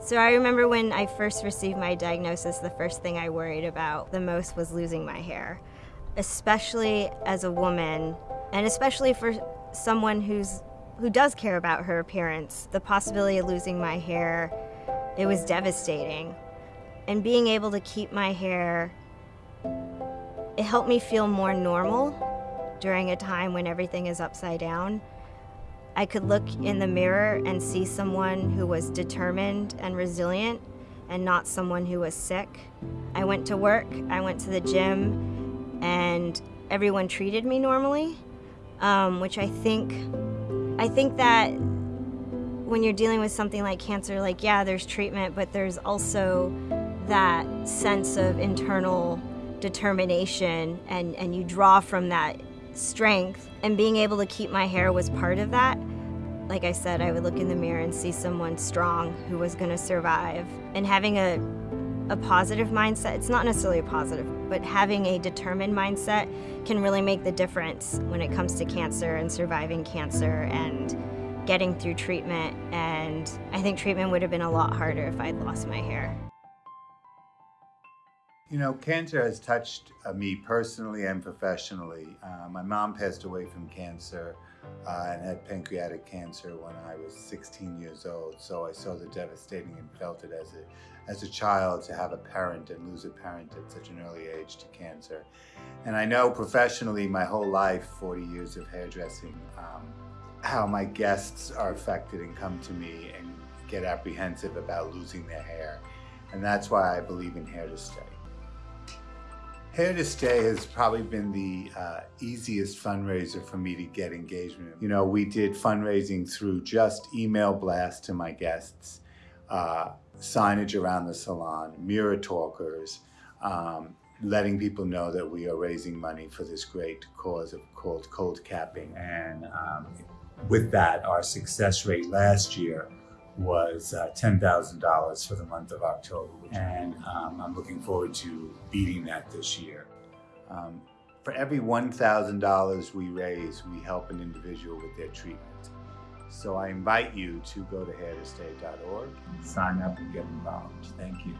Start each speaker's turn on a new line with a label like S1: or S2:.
S1: So I remember when I first received my diagnosis, the first thing I worried about the most was losing my hair, especially as a woman, and especially for someone who's who does care about her appearance. The possibility of losing my hair, it was devastating. And being able to keep my hair, it helped me feel more normal during a time when everything is upside down. I could look in the mirror and see someone who was determined and resilient and not someone who was sick. I went to work, I went to the gym, and everyone treated me normally, um, which I think, I think that when you're dealing with something like cancer, like, yeah, there's treatment, but there's also that sense of internal determination and, and you draw from that strength and being able to keep my hair was part of that. Like I said, I would look in the mirror and see someone strong who was going to survive. And having a, a positive mindset, it's not necessarily a positive, but having a determined mindset can really make the difference when it comes to cancer and surviving cancer and getting through treatment. And I think treatment would have been a lot harder if I'd lost my hair.
S2: You know, cancer has touched uh, me personally and professionally. Uh, my mom passed away from cancer uh, and had pancreatic cancer when I was 16 years old. So I saw the devastating and felt it as a, as a child to have a parent and lose a parent at such an early age to cancer. And I know professionally my whole life, 40 years of hairdressing, um, how my guests are affected and come to me and get apprehensive about losing their hair. And that's why I believe in Hair to Stay. Hair to Stay has probably been the uh, easiest fundraiser for me to get engagement. You know, we did fundraising through just email blasts to my guests, uh, signage around the salon, mirror talkers, um, letting people know that we are raising money for this great cause of called cold capping. And um, with that, our success rate last year was uh, $10,000 for the month of October. And um, I'm looking forward to beating that this year. Um, for every $1,000 we raise, we help an individual with their treatment. So I invite you to go to hairtostay.org, sign up and get involved. Thank you.